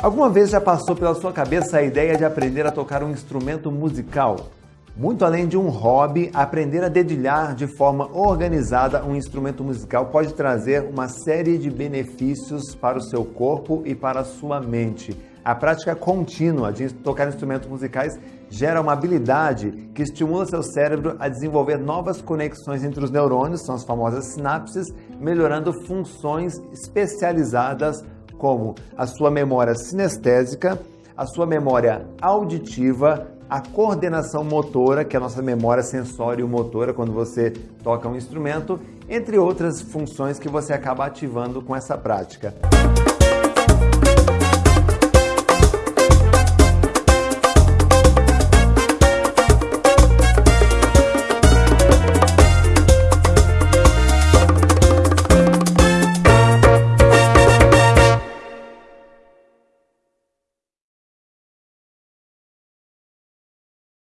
Alguma vez já passou pela sua cabeça a ideia de aprender a tocar um instrumento musical? Muito além de um hobby, aprender a dedilhar de forma organizada um instrumento musical pode trazer uma série de benefícios para o seu corpo e para a sua mente. A prática contínua de tocar instrumentos musicais gera uma habilidade que estimula seu cérebro a desenvolver novas conexões entre os neurônios, são as famosas sinapses, melhorando funções especializadas como a sua memória sinestésica, a sua memória auditiva, a coordenação motora, que é a nossa memória sensório-motora quando você toca um instrumento, entre outras funções que você acaba ativando com essa prática.